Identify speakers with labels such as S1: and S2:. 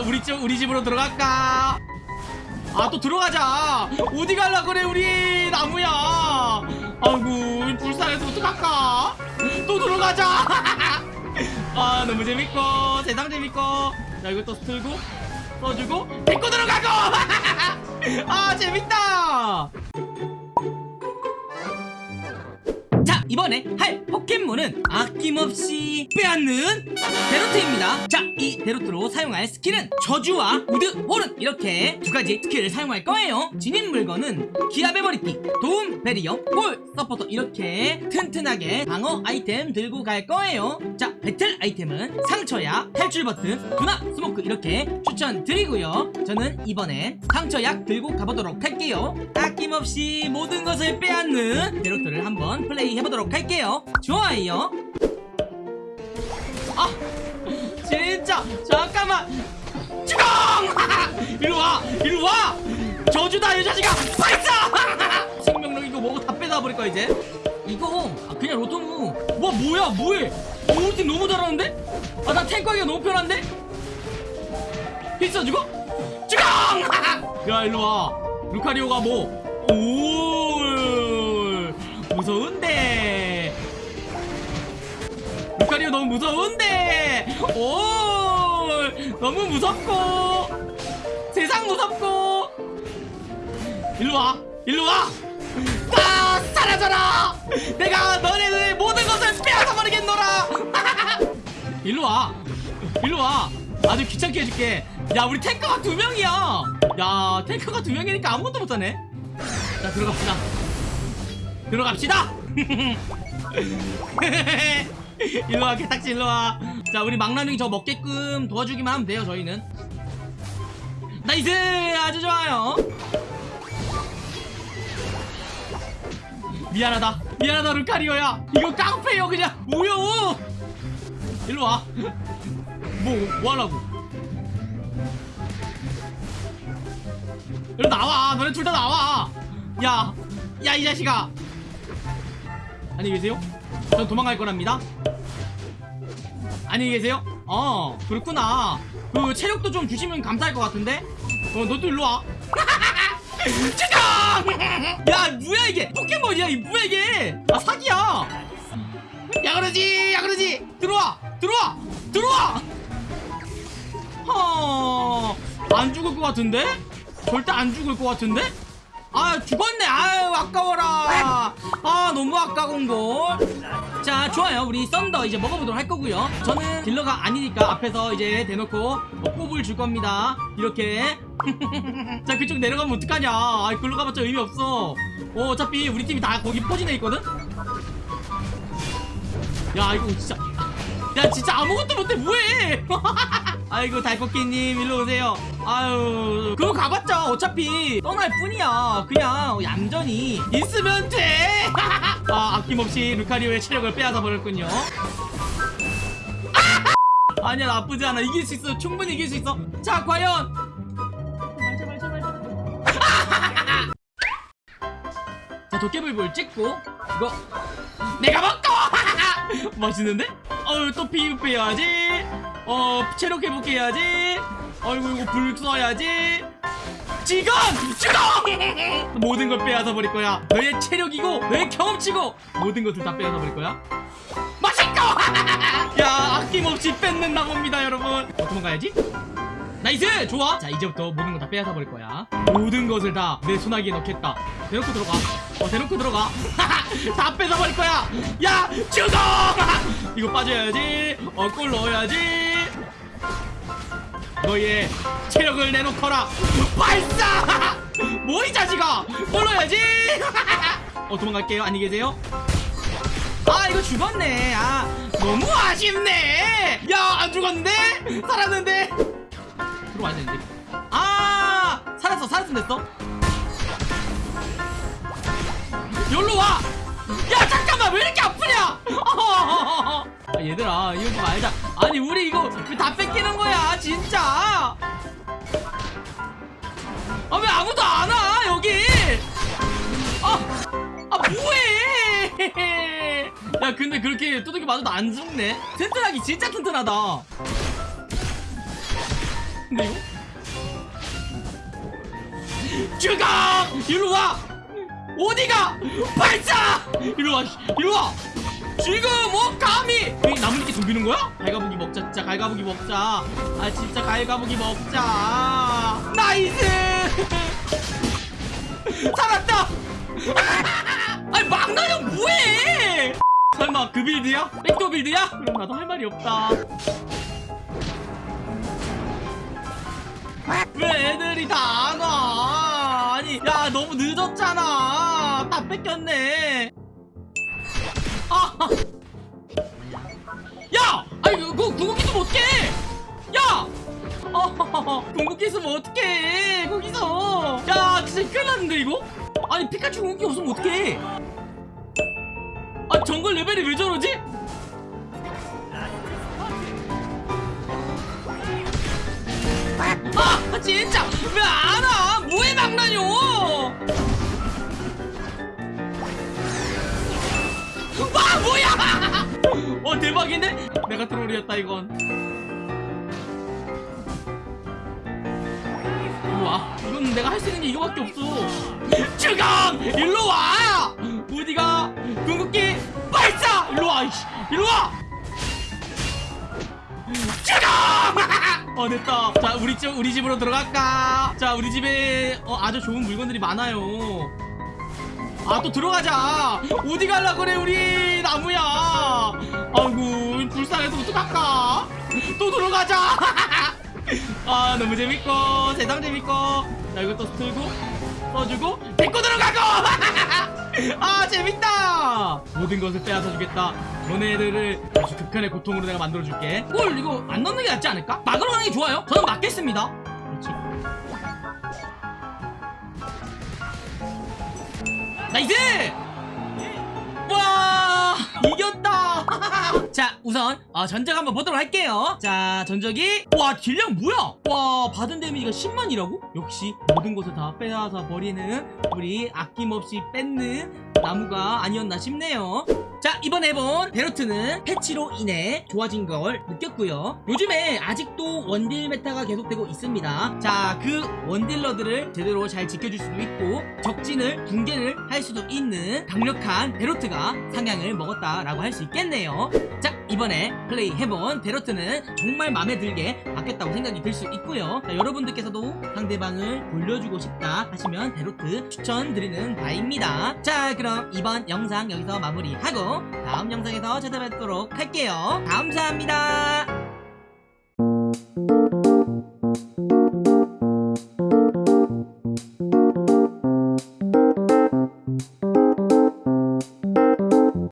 S1: 자 우리 집 우리 집으로 들어갈까? 아 또 들어가자. 어디 갈라 그래 우리 나무야? 아이고 불쌍해서 어떡할까? 또 들어가자. 아 너무 재밌고 세상 재밌고. 자 이거 또 틀고 써주고 데리고 들어가고. 아 재밌다 이번에 할 포켓몬은 아낌없이 빼앗는 대로트입니다. 자 이 대로트로 사용할 스킬은 저주와 우드 호른 이렇게 두 가지 스킬을 사용할 거예요. 지닌 물건은 기합의머리띠 도움배리어 골 서포터 이렇게 튼튼하게 방어 아이템 들고 갈 거예요. 자 배틀 아이템은 상처약 탈출 버튼 둔화 스모크 이렇게 추천드리고요. 저는 이번엔 상처약 들고 가보도록 할게요. 아낌없이 모든 것을 빼앗는 대로트를 한번 플레이 해보도록 할게요. 좋아요. 아 진짜. 잠깐만. 죽어 이리와 이리와. 저주다 이 자식아. 발사! 생명력 이거 뭐고 다 빼다 버릴 거야 이제. 이거 아, 그냥 로토무 와 뭐야 뭐해? 우리 팀 너무 잘하는데? 아 나 탱크하기가 너무 편한데? 필써주고 죽어 야 일로와. 루카리오가 뭐 오 무서운데 루카리오 너무 무서운데. 오 너무 무섭고. 세상 무섭고. 일로와 일로와. 다 사라져라. 내가 너네들 모든 것을 빼앗아 버리겠노라. 일로와 일로와. 아주 귀찮게 해줄게. 야 우리 탱커가 두 명이야. 야 탱커가 두 명이니까 아무것도 못하네. 자 들어갑시다. 들어갑시다 일로와 개딱지 일로와. 자 우리 망나뇽이 저 먹게끔 도와주기만 하면 돼요 저희는. nice! 아주 좋아요. 미안하다. 미안하다 루카리오야. 이거 깡패요 그냥. 뭐여 일로와. 뭐 뭐하려고? 일로 나와. 너네 둘 다 나와. 야 야 이 자식아. 안녕히 계세요. 전 도망갈 거랍니다 안녕히 계세요? 어 그렇구나. 그 체력도 좀 주시면 감사할 것 같은데? 어 너도 일로 와. 죽어 야 뭐야 이게? 포켓몬이야 이 뭐야 이게? 아 사기야. 야 그러지 야 그러지. 들어와 들어와 들어와. 허안 죽을 것 같은데? 절대 안 죽을 것 같은데? 아 죽었네. 아유 아까워라. 아 너무 아까운 걸 자 좋아요. 우리 썬더 이제 먹어보도록 할 거고요. 저는 딜러가 아니니까 앞에서 이제 대놓고 뭐 뽑을 줄 겁니다. 이렇게. 자 그쪽 내려가면 어떡하냐. 아 글로 가봤자 의미 없어. 어, 어차피 우리 팀이 다 거기 포진해 있거든? 야 이거 진짜. 야 진짜 아무것도 못해. 뭐해 아이고 달꽃기님 일로 오세요. 아유 그거 가봤자 어차피 떠날 뿐이야. 그냥 얌전히 있으면 돼. 아, 아낌없이 루카리오의 체력을 빼앗아 버렸군요. 아니야 나쁘지 않아. 이길 수 있어. 충분히 이길 수 있어. 자 과연. 자 도깨비볼 찍고. 이거. 내가 먹고! 맛있는데? 어유 또 피흡해야지 어 체력 회복해야지. 아이고 이거 불 써야지. 지금! 죽어 모든 걸 빼앗아 버릴 거야. 너의 체력이고 너의 경험치고. 모든 것을 다 빼앗아 버릴 거야. 맛있고! 야 아낌없이 뺏는 나뭅니다 여러분. 어, 도망가야지? nice! 좋아! 자 이제부터 모든 거 다 빼앗아 버릴 거야. 모든 것을 다 내 소나기에 넣겠다. 대놓고 들어가. 어 대놓고 들어가. 다 뺏어 버릴 거야. 야 죽어! 이거 빠져야지. 어 골 넣어야지 너의 체력을 내놓거라. 발사! 뭐 이 자식아! 골 넣어야지! 어 도망갈게요. 안녕히 계세요. 아 이거 죽었네. 아 너무 아쉽네. 야 안 죽었는데? 살았는데? 들어와야 되는데. 아 살았어 살았으면 됐어. 여기로 와야 잠깐만 왜 이렇게 아프냐 아, 얘들아 이거 좀 알자 아니 우리 이거 왜 다 뺏기는 거야 진짜 아 왜 아무도 안 와 여기 아, 아 뭐해 야 근데 그렇게 두들겨 맞아도 안 죽네 튼튼하기 진짜 튼튼하다 같은데 이거? 죽어! 이리 와! 어디가? 발사! 이리 와, 씨. 이리 와! 지금 뭐 감히! 이 나뭇잎 덤비는 거야? 갈가부기 먹자, 진짜 갈가부기 먹자. 아 진짜 갈가부기 먹자. nice! 살았다! 아니 막나냐 뭐해! 설마 그 빌드야? 백도 빌드야? 그럼 나도 할 말이 없다. 왜 애들이 다 안 와? 아니, 야, 너무 늦었잖아. 다 뺏겼네. 아! 야! 아니, 그거 궁극기 쓰면 어떡해! 야! 어, 궁극기 쓰면 어떡해! 거기서! 야, 진짜 큰일 났는데, 이거? 아니, 피카츄 궁극기 없으면 어떡해! 아, 정글 레벨이 왜 저러지? 아 진짜 왜 안 와? 뭐해 막나뇨? 와 뭐야? 어 대박인데? 내가 트롤이었다 이건. 일로 와. 이건 내가 할 수 있는 게 이거밖에 없어. 주강 일로 와. 어디가? 궁극기 발사. 일로 와. 이씨. 일로 와. 주강! 어 됐다. 자 우리 집 우리 집으로 들어갈까? 자 우리 집에 어, 아주 좋은 물건들이 많아요. 아 또 들어가자. 어디 갈라 그래 우리 나무야. 아이고 불쌍해서 어떡할까? 또 들어가자. 아 너무 재밌고 세상 재밌고 자 이거 또 틀고 써주고 데리고 들어가고 아 재밌다 모든 것을 빼앗아 주겠다 너네들을 아주 극한의 고통으로 내가 만들어줄게 뭘 이거 안 넣는 게 낫지 않을까? 막으로 가는 게 좋아요 저는 막겠습니다 그렇지 nice 와 이겼다. 자 우선 어, 전적 한번 보도록 할게요. 자 전적이 와 딜량 뭐야? 와 받은 damage가 10만이라고? 역시 모든 것을 다 빼앗아 버리는 우리 아낌없이 뺏는 나무가 아니었나 싶네요. 자 이번 해본 대로트는 패치로 인해 좋아진 걸 느꼈고요. 요즘에 아직도 원딜 meta가 계속되고 있습니다. 자 그 원딜러들을 제대로 잘 지켜줄 수도 있고 적진을 붕괴를 할 수도 있는 강력한 대로트가 상향을 먹었다라고 할 수 있겠네요. 자 이번에 플레이 해본 베로트는 정말 마음에 들게 바뀌었다고 생각이 들 수 있고요. 자, 여러분들께서도 상대방을 돌려주고 싶다 하시면 베로트 추천드리는 바입니다. 자 그럼 이번 영상 여기서 마무리하고 다음 영상에서 찾아뵙도록 할게요. 감사합니다